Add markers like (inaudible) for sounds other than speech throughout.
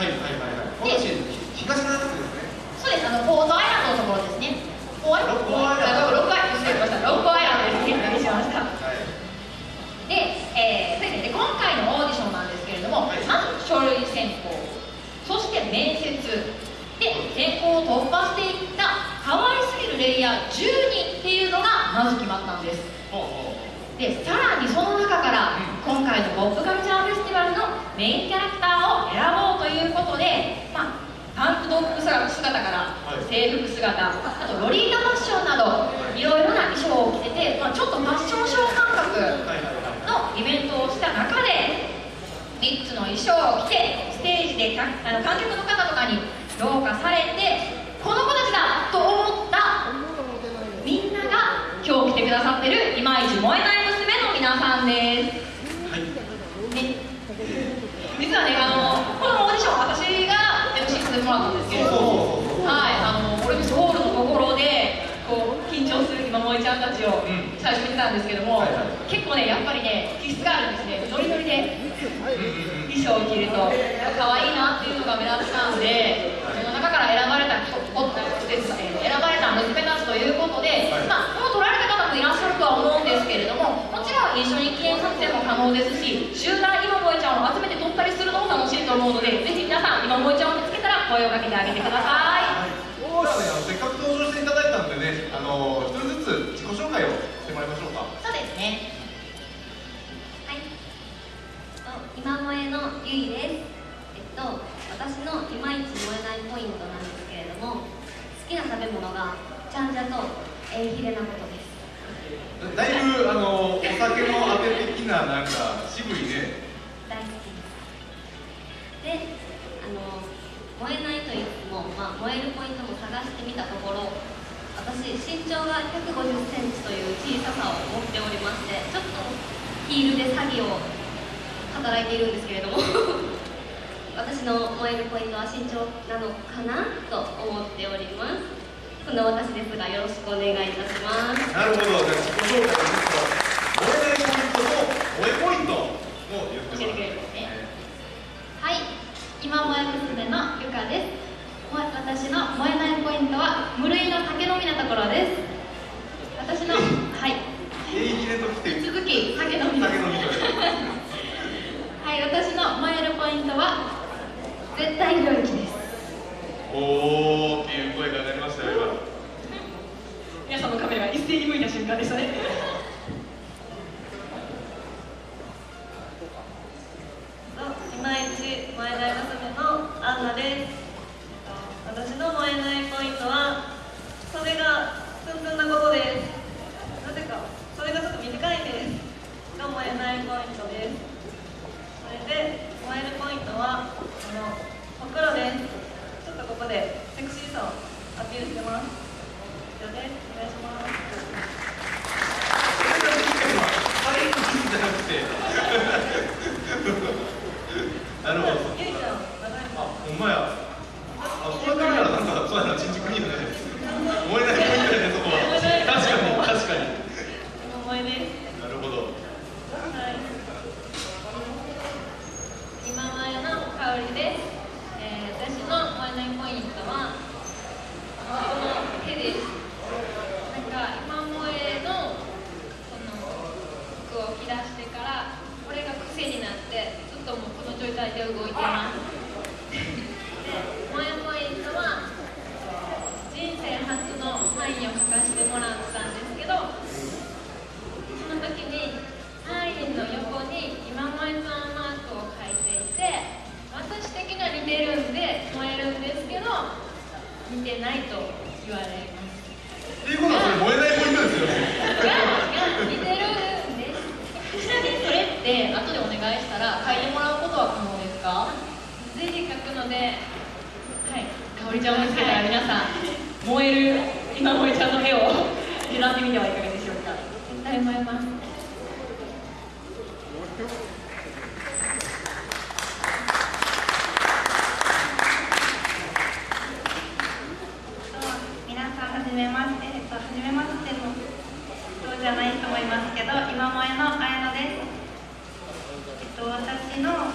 はいはいはいはい。私東七区ですねそうですあのポートアイランドのところですね。ポートアイランドロッコアイランド失礼しましたロッコアイランドですね。何しましたはい。で,、えーそうですねで今回のオーディションなんですけれども、はい。まず書類選考そして面接。で選考を突破していった可愛すぎるレイヤー10人っていうのがまず決まったんです。でさらにその中から今回のポップカルチャーフェスティバルのメインキャラクターを選ぼうということで、まあ、タンクトップ姿からはい制服姿あとロリータファッションなどいろいろな衣装を着てて、まあ、ちょっとファッションショー感覚のイベントをした中で3つの衣装を着てステージでかあの観客の方とかに評価されてこの子たちだと思ったみんなが今日来てくださってるいまいち燃えない娘の皆さんです。実はねあのこのオーディション私が MC させてもらったんですけれどもはいあのオレンジホールのところでこう緊張する今萌えちゃんたちをうん最初見てたんですけども、結構ねやっぱりね気質があるんですね。ノリノリで衣装を着ると可愛いなっていうのが目立ったんでその中から選ばれた人おですえー選ばれた娘たちということで、はい。まあもう取られた方もいらっしゃるとは思うんですけれどももちろん一緒に記念撮影も可能ですし集団今萌げてくださいじゃあね、あのせっかく登場していただいたんでね、あの一人ずつ自己紹介をしてもらいましょうか。そうですねはい。と今萌えのゆいです。えっと私のいまいち燃えないポイントなんですけれども、好きな食べ物がちゃんじゃとエイヒレなことです。だいぶあのお酒のあて的ななんか渋いね。大好きです。で、あの燃えないと言っても、まあ燃えるポイントも探してみたところ。私身長が150センチという小ささを持っておりましてちょっとヒールで詐欺を働いているんですけれども (laughs) 私の燃えるポイントは身長なのかなと思っております。そんな私ですがよろしくお願いいたします。なるほど、じゃあ自己紹介ですけど、燃えないポイントと燃えポイントも言ってもらって教えてくれるんですね。はい、今萌え娘のゆかです。私の燃えないポイントは無類の酒飲みなところです。私のはい、続き酒飲みはい、私の燃えるポイントは絶対領域です。おーっていう声が鳴りましたよ今。皆さんのカメラが一斉に向いた瞬間でしたね。いまいち燃えない娘のアンナです私の燃えないポイントはそれがツンツンなことですなぜかそれがちょっと短いんですが燃えないポイントですそれで燃えるポイントはこのほくろですちょっとここでセクシーさをアピールしてます以上ですお願いしますそれがきっかけは、ハリウッドじゃなくて。なるほど。ゆいちゃん長いあ、ほんまや。あ、こうやって見たらなんかそうやな、新宿にいいよね。燃えないポイントやね、そこは。確かに、確かに。今燃えですなるほど。はい。今前の香りです。えー、私の燃えないポイントはこの手です。なんか今萌えのこの服を着出してからこれが癖になってずっともうこの状態で動いてます。で、萌えポイントは人生初のサインを書かせてもらったんですけど。その時にサインの横に今萌えさんマークを書いていて私的には似てるんで燃えるんですけど似てないと言われますっていうことは、それ燃えないポイントですよね。がが似てるんですちなみにそれって後でお願いしたら書いてもらうことは可能ですか？随時書くので森ちゃんを見つけたら皆さん燃える今森ちゃんの絵を狙ってみてはいかがでしょうか？絶対燃えます皆さんはじめまして、えっと、はじめましての人じゃない人もいますけど今萌えの綾乃です、えっと、私の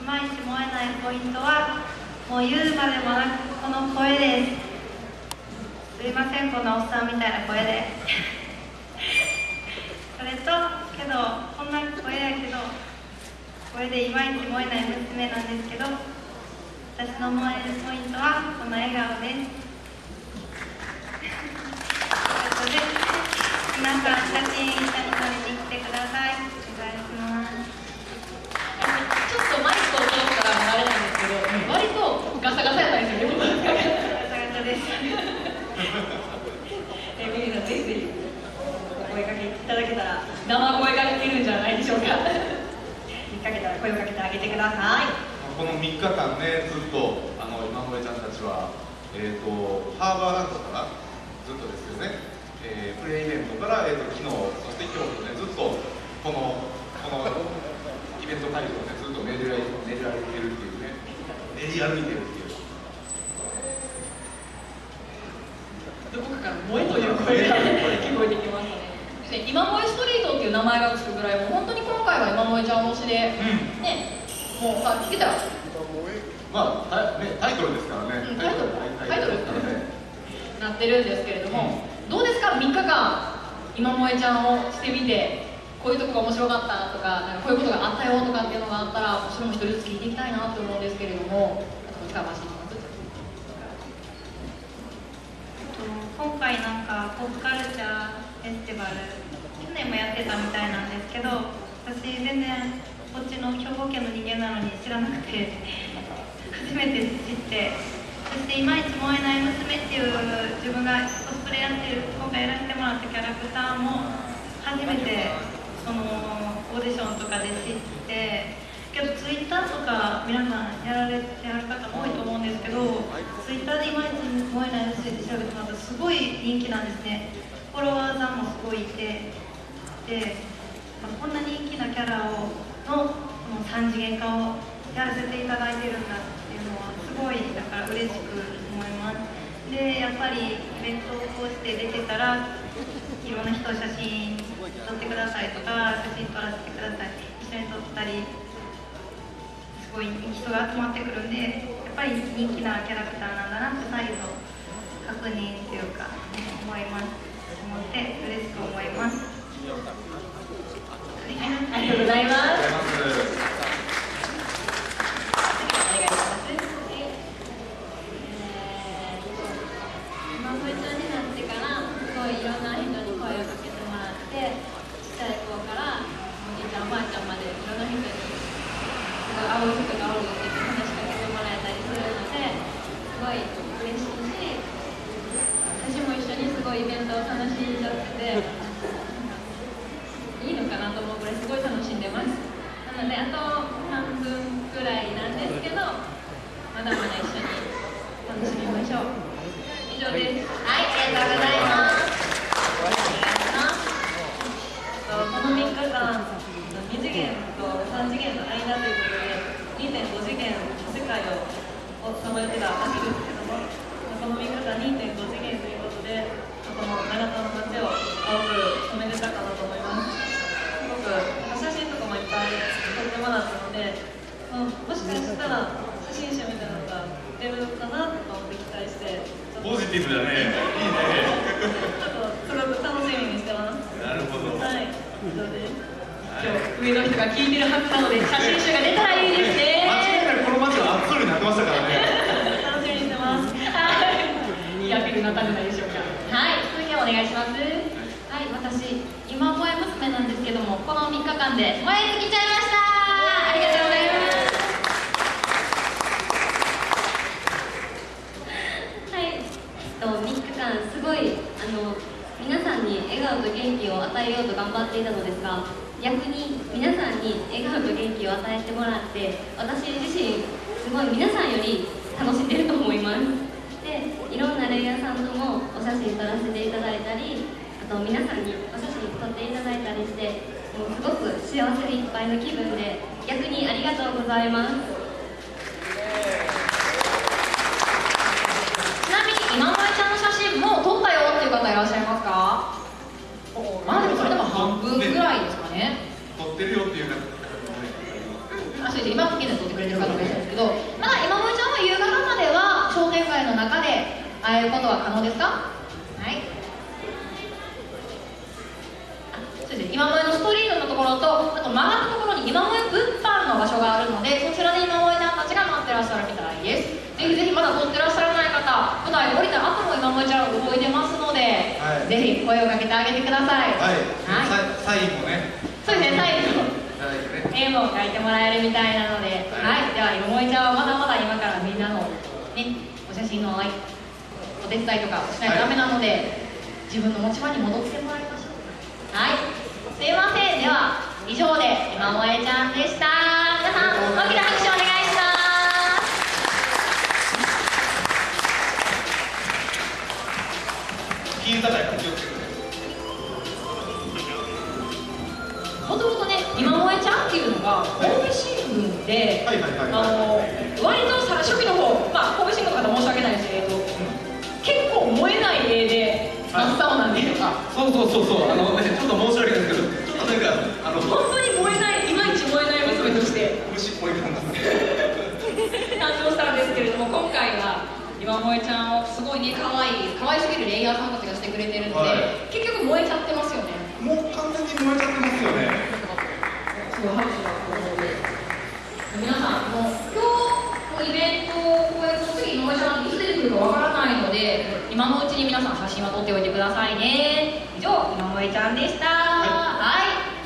いまいち燃えないポイントははもう言うまでもなくこの声ですすいませんこんなおっさんみたいな声で。それとけどこんな声やけど声でいまいち燃えない娘なんですけど私の燃えるポイントはこの笑顔で。すということで皆さん写真一緒に撮りに来てくださいお願いしますちょっとマイクを通ったらあれなんですけど割とガサガサやったんですよねガチャガチャですえー、ミリさんぜひぜひお声かけいただけたら生声が聞けるんじゃないでしょうか。(laughs) 見かけたら声をかけてあげてください。この3日間ねずっとあの今萌ちゃんたちはえっ、とハーバーランドからずっとですよね、えープレイイベントから、えー、と昨日そして今日とねずっとこのこの (laughs) イベント会場をねずっと練り歩い練り歩いてるっていうね。練り歩いてるっていうどこかから「萌え」という声が聞こえてきましたねで今萌えストリートっていう名前がつくぐらいもう本当に今回は今萌えちゃん推しで、うん。ね。もうまあ聞けたら。まあタイ,、ね、タイトルですからね、うんタイトルタイトル。ですからね。なってるんですけれども、どうですか？3日間今萌えちゃんをしてみてこういうとこが面白かったとかなんかこういうことがあったよとかっていうのがあったらそれも一人ずつ聞いていきたいなと思うんですけれども今回なんかポップカルチャーフェスティバル去年もやってたみたいなんですけど私全然こっちの兵庫県の人間なのに知らなくて初めて知ってそして「いまいち燃えない娘」っていう自分がコスプレやってる今回やらせてもらったキャラクターも初めてそのオーディションとかで知ってけどツイッターとか皆さんやられてはる方も多いと思うんですけどツイッターでいまいち燃えない娘って調べてもらったらすごい人気なんですね。フォロワーさんもすごいいてでこんな人気なキャラをのこの3次元化をやらせていただいてるんだっていうのはすごいだから嬉しく思いますでやっぱりイベントをこうして出てたらいろんな人写真撮ってくださいとか写真撮らせてください一緒に撮ったりすごい人が集まってくるんでやっぱり人気なキャラクターなんだなって再度確認というか思います思って嬉しく思いますありがとうございますありがとうございますお願いします今萌えちゃんになってからすごいいろんな人に声をかけてもらってちっちゃい子からおじいちゃんおばあちゃんまでいろんな人にすごい会う人がおるって言って話しかけてもらえたりするのですごい嬉しいし私も一緒にすごいイベントを楽しんじゃってていいのかなと思うぐらいすごい楽しんでます。なのであと半分くらいなんですけどまだまだ一緒に楽しみましょう以上です。はいありがとうございます。お願いします。この3日間2次元と3次元の間ということで2.5次元の世界をさまよってた秋ですこの3日間2.5次元ということでこの長田の街を青く染めれたかなと思います。すごく写真とかもいっぱい撮ってもらったのでもしかしたら写真集みたいなのが出るかなと思って期待してポジティブだね。いいね。ちょっとすごく楽しみにしてます。なるほど。はい。以上です今日上の人が聞いてるはずなので写真集が出たらいいですね間違いなくこの街はアップルになってましたからね楽しみにしてますはいいいアピールになったんじゃないでしょうかはい続きお願いします。はい、私、今萌え娘なんですけども、この3日間で萌え尽きちゃいました。ありがとうございます。はい、えっと、3日間、すごい、あの、皆さんに笑顔と元気を与えようと頑張っていたのですが、逆に皆さんに笑顔と元気を与えてもらって、私自身、すごい皆さんより楽しんでると思います。でいろんなレイヤーさんともお写真撮らせていただいたりあと皆さんにお写真撮っていただいたりしてもうすごく幸せでいっぱいの気分で逆にありがとうございますちなみに今萌ちゃんの写真もう撮ったよっていう方いらっしゃいますかまあでもそれでも半分ぐらいですかね撮ってるよっていう方あそうです今現在撮ってくれてる方もいらっしゃるんですけどまだ今萌ちゃんらえることは可能ですか？はい。あそうですね。今萌えのストリートのところとあと曲がったところに今萌え物販の場所があるのでそちらで今萌えちゃんたちが待ってらっしゃるみたいです。ぜひぜひまだ撮ってらっしゃらない方舞台降りた後も今萌えちゃん動いてますので、はい。ぜひ声をかけてあげてください。はい、はい。サインもね。そうですね最後いただい。てね絵も描いてもらえるみたいなので、は、はい。いでは今萌ちゃんはまだまだ今からみんなのねお写真のお手伝いとかしないとダメなので、自分の持ち場に戻ってもらいましょう。はい、すいません。では以上で今萌ちゃんでした。皆さん大きな拍手お願いします。ピン叩いから気をつけてねもともとね今萌ちゃんっていうのが神戸新聞で、はいはいはいあの割とさ初期の方、真っ青なんで、あそうそうそう。そうあのねちょっと申し訳ないですけどちょっとなんかあの (laughs) 本当に燃えないいまいち燃えない娘として虫っぽい感じですね誕生したんですけれども今回は今萌ちゃんをすごいね可愛い可愛すぎるレイヤーさんたちがしてくれてるので、はい。結局燃えちゃってますよね。もう完全に燃えちゃってますよね。すごい拍手が皆さんもう今日のイベントこれも次今萌ちゃんいつ出てくるかわからないので今のうちに皆さん写真は撮っておいてくださいね。以上井上ちゃんでした。はい。